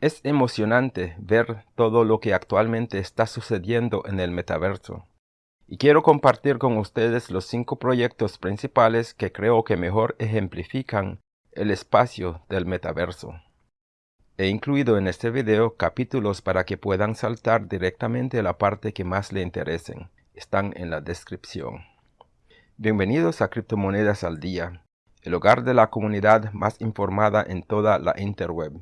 Es emocionante ver todo lo que actualmente está sucediendo en el metaverso. Y quiero compartir con ustedes los cinco proyectos principales que creo que mejor ejemplifican el espacio del metaverso. He incluido en este video capítulos para que puedan saltar directamente a la parte que más le interesen. Están en la descripción. Bienvenidos a Criptomonedas al Día, el hogar de la comunidad más informada en toda la interweb.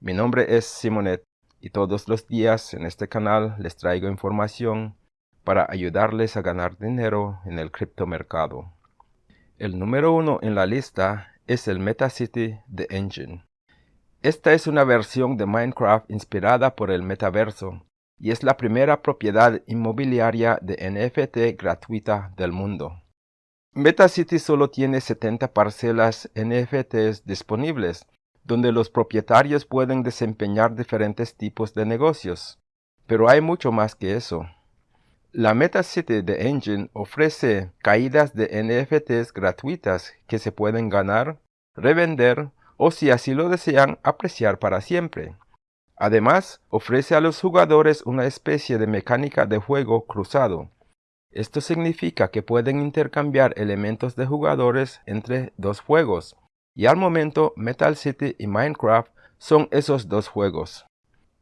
Mi nombre es Simonet y todos los días en este canal les traigo información para ayudarles a ganar dinero en el criptomercado. El número uno en la lista es el MetaCity de Engine. Esta es una versión de Minecraft inspirada por el metaverso y es la primera propiedad inmobiliaria de NFT gratuita del mundo. MetaCity solo tiene 70 parcelas NFTs disponibles donde los propietarios pueden desempeñar diferentes tipos de negocios. Pero hay mucho más que eso. La MetaCity de Engine ofrece caídas de NFTs gratuitas que se pueden ganar, revender o si así lo desean apreciar para siempre. Además, ofrece a los jugadores una especie de mecánica de juego cruzado. Esto significa que pueden intercambiar elementos de jugadores entre dos juegos, y al momento Metal City y Minecraft son esos dos juegos.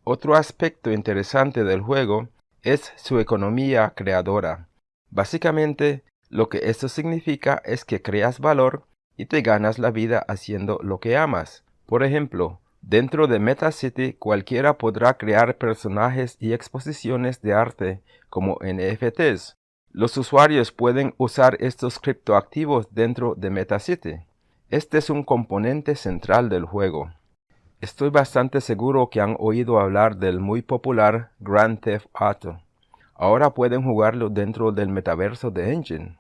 Otro aspecto interesante del juego es su economía creadora. Básicamente, lo que esto significa es que creas valor y te ganas la vida haciendo lo que amas. Por ejemplo, dentro de Meta City cualquiera podrá crear personajes y exposiciones de arte como NFTs. Los usuarios pueden usar estos criptoactivos dentro de Meta City. Este es un componente central del juego. Estoy bastante seguro que han oído hablar del muy popular Grand Theft Auto. Ahora pueden jugarlo dentro del metaverso de Engine.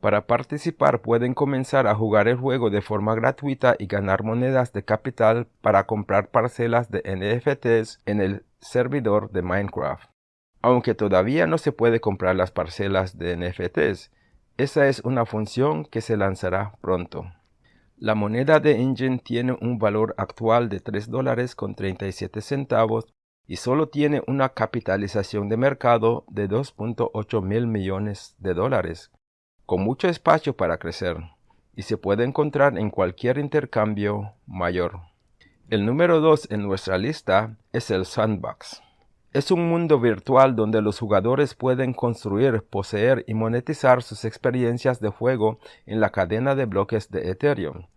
Para participar pueden comenzar a jugar el juego de forma gratuita y ganar monedas de capital para comprar parcelas de NFTs en el servidor de Minecraft. Aunque todavía no se puede comprar las parcelas de NFTs, esa es una función que se lanzará pronto. La moneda de Engine tiene un valor actual de 3 dólares con 37 centavos y solo tiene una capitalización de mercado de 2.8 mil millones de dólares, con mucho espacio para crecer, y se puede encontrar en cualquier intercambio mayor. El número 2 en nuestra lista es el Sandbox. Es un mundo virtual donde los jugadores pueden construir, poseer y monetizar sus experiencias de juego en la cadena de bloques de Ethereum.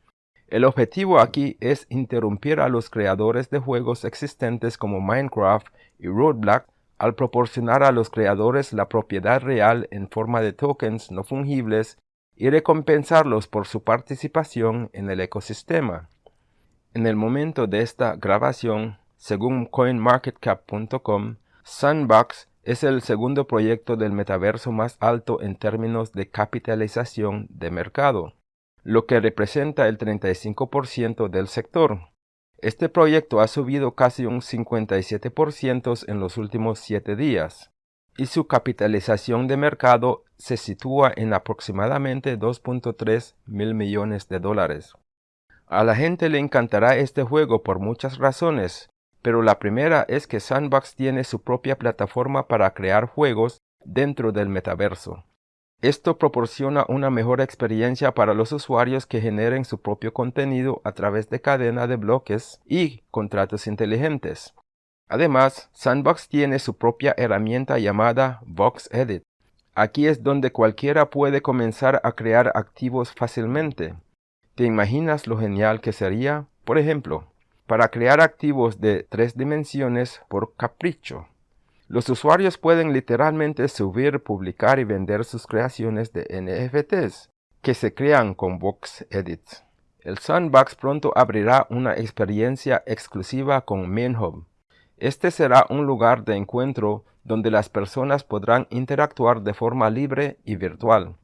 El objetivo aquí es interrumpir a los creadores de juegos existentes como Minecraft y Roadblock al proporcionar a los creadores la propiedad real en forma de tokens no fungibles y recompensarlos por su participación en el ecosistema. En el momento de esta grabación, según CoinMarketCap.com, Sandbox es el segundo proyecto del metaverso más alto en términos de capitalización de mercado, lo que representa el 35% del sector. Este proyecto ha subido casi un 57% en los últimos 7 días, y su capitalización de mercado se sitúa en aproximadamente 2.3 mil millones de dólares. A la gente le encantará este juego por muchas razones, pero la primera es que Sandbox tiene su propia plataforma para crear juegos dentro del metaverso. Esto proporciona una mejor experiencia para los usuarios que generen su propio contenido a través de cadena de bloques y contratos inteligentes. Además, Sandbox tiene su propia herramienta llamada Box Edit. Aquí es donde cualquiera puede comenzar a crear activos fácilmente. ¿Te imaginas lo genial que sería? Por ejemplo, para crear activos de tres dimensiones por capricho. Los usuarios pueden literalmente subir, publicar y vender sus creaciones de NFTs que se crean con Box Edit. El Sandbox pronto abrirá una experiencia exclusiva con MainHub. Este será un lugar de encuentro donde las personas podrán interactuar de forma libre y virtual.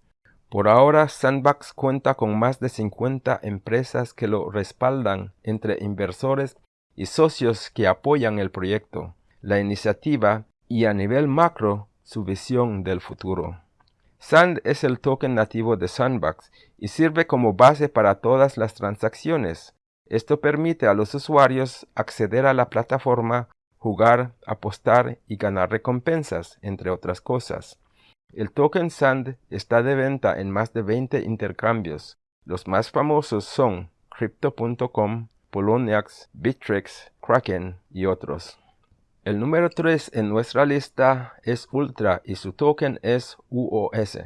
Por ahora, Sandbox cuenta con más de 50 empresas que lo respaldan entre inversores y socios que apoyan el proyecto, la iniciativa y a nivel macro su visión del futuro. Sand es el token nativo de Sandbox y sirve como base para todas las transacciones. Esto permite a los usuarios acceder a la plataforma, jugar, apostar y ganar recompensas, entre otras cosas. El token SAND está de venta en más de 20 intercambios. Los más famosos son Crypto.com, Poloniex, Bittrex, Kraken y otros. El número 3 en nuestra lista es Ultra y su token es UOS.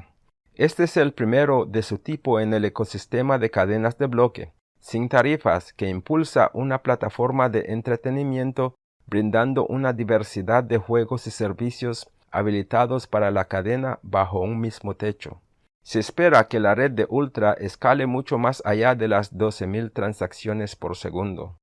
Este es el primero de su tipo en el ecosistema de cadenas de bloque sin tarifas que impulsa una plataforma de entretenimiento brindando una diversidad de juegos y servicios habilitados para la cadena bajo un mismo techo. Se espera que la red de Ultra escale mucho más allá de las 12.000 transacciones por segundo.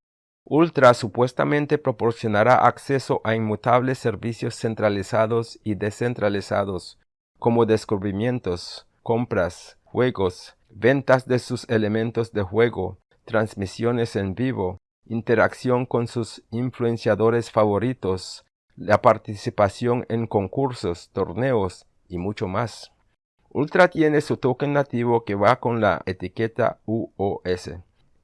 Ultra supuestamente proporcionará acceso a inmutables servicios centralizados y descentralizados, como descubrimientos, compras, juegos, ventas de sus elementos de juego, transmisiones en vivo, interacción con sus influenciadores favoritos, la participación en concursos, torneos y mucho más. Ultra tiene su token nativo que va con la etiqueta UOS.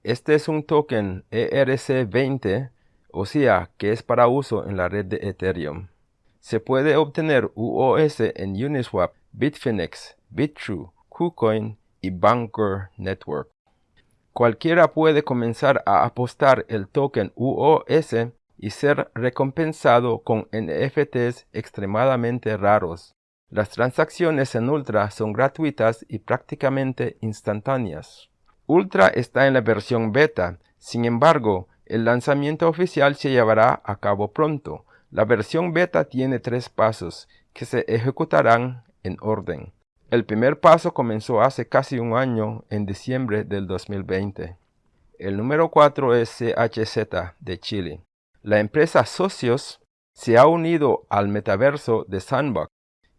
Este es un token ERC20, o sea, que es para uso en la red de Ethereum. Se puede obtener UOS en Uniswap, Bitfinex, Bitrue, KuCoin y Banker Network. Cualquiera puede comenzar a apostar el token UOS y ser recompensado con NFTs extremadamente raros. Las transacciones en Ultra son gratuitas y prácticamente instantáneas. Ultra está en la versión beta, sin embargo, el lanzamiento oficial se llevará a cabo pronto. La versión beta tiene tres pasos, que se ejecutarán en orden. El primer paso comenzó hace casi un año, en diciembre del 2020. El número 4 es CHZ de Chile. La empresa Socios se ha unido al metaverso de Sandbox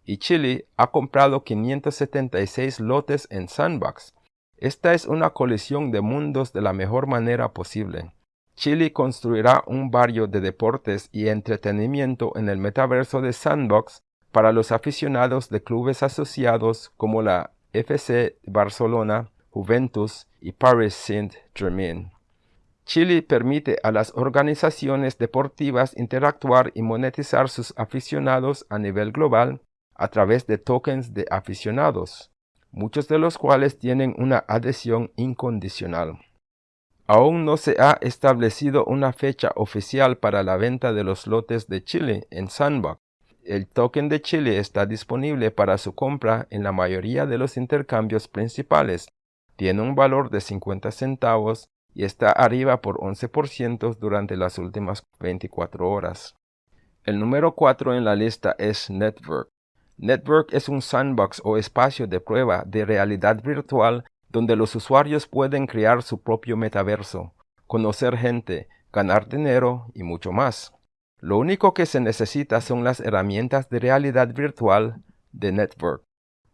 y Chile ha comprado 576 lotes en Sandbox. Esta es una colisión de mundos de la mejor manera posible. Chile construirá un barrio de deportes y entretenimiento en el metaverso de Sandbox para los aficionados de clubes asociados como la FC Barcelona, Juventus y Paris Saint-Germain. Chile permite a las organizaciones deportivas interactuar y monetizar sus aficionados a nivel global a través de tokens de aficionados, muchos de los cuales tienen una adhesión incondicional. Aún no se ha establecido una fecha oficial para la venta de los lotes de Chile en Sandbox, el token de Chile está disponible para su compra en la mayoría de los intercambios principales. Tiene un valor de 50 centavos y está arriba por 11% durante las últimas 24 horas. El número 4 en la lista es Network. Network es un sandbox o espacio de prueba de realidad virtual donde los usuarios pueden crear su propio metaverso, conocer gente, ganar dinero y mucho más. Lo único que se necesita son las herramientas de realidad virtual de Network.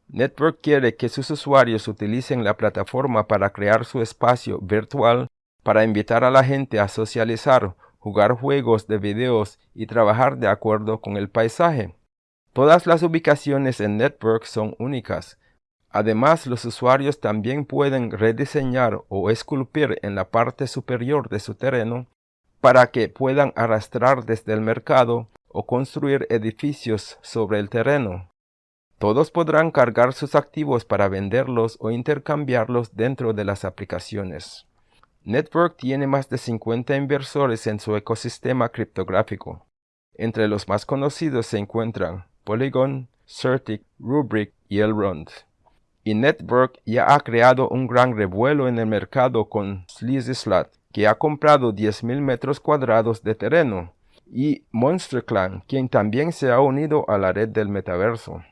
Network quiere que sus usuarios utilicen la plataforma para crear su espacio virtual, para invitar a la gente a socializar, jugar juegos de videos y trabajar de acuerdo con el paisaje. Todas las ubicaciones en Network son únicas. Además, los usuarios también pueden rediseñar o esculpir en la parte superior de su terreno para que puedan arrastrar desde el mercado o construir edificios sobre el terreno. Todos podrán cargar sus activos para venderlos o intercambiarlos dentro de las aplicaciones. Network tiene más de 50 inversores en su ecosistema criptográfico. Entre los más conocidos se encuentran Polygon, Certic, Rubrik y Elrond. Y Network ya ha creado un gran revuelo en el mercado con Sleazy Slot, que ha comprado 10.000 metros cuadrados de terreno, y MonsterClan, quien también se ha unido a la red del metaverso.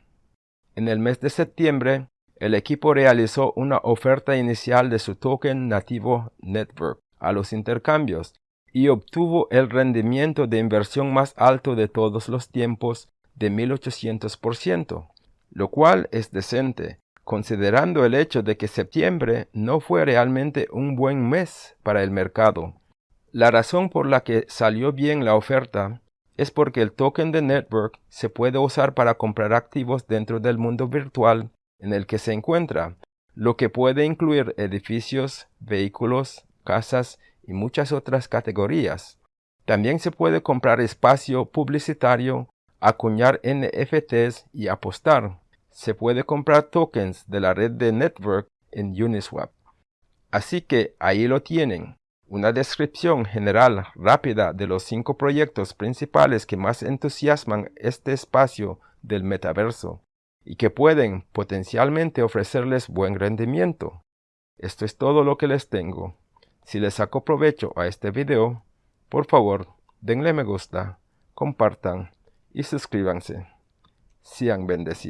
En el mes de septiembre, el equipo realizó una oferta inicial de su token nativo Network a los intercambios y obtuvo el rendimiento de inversión más alto de todos los tiempos de 1800%, lo cual es decente, considerando el hecho de que septiembre no fue realmente un buen mes para el mercado. La razón por la que salió bien la oferta es porque el token de Network se puede usar para comprar activos dentro del mundo virtual en el que se encuentra, lo que puede incluir edificios, vehículos, casas y muchas otras categorías. También se puede comprar espacio publicitario, acuñar NFTs y apostar. Se puede comprar tokens de la red de Network en Uniswap. Así que ahí lo tienen, una descripción general rápida de los cinco proyectos principales que más entusiasman este espacio del metaverso y que pueden potencialmente ofrecerles buen rendimiento. Esto es todo lo que les tengo. Si les saco provecho a este video, por favor, denle me gusta, compartan y suscríbanse. Sean bendecidos.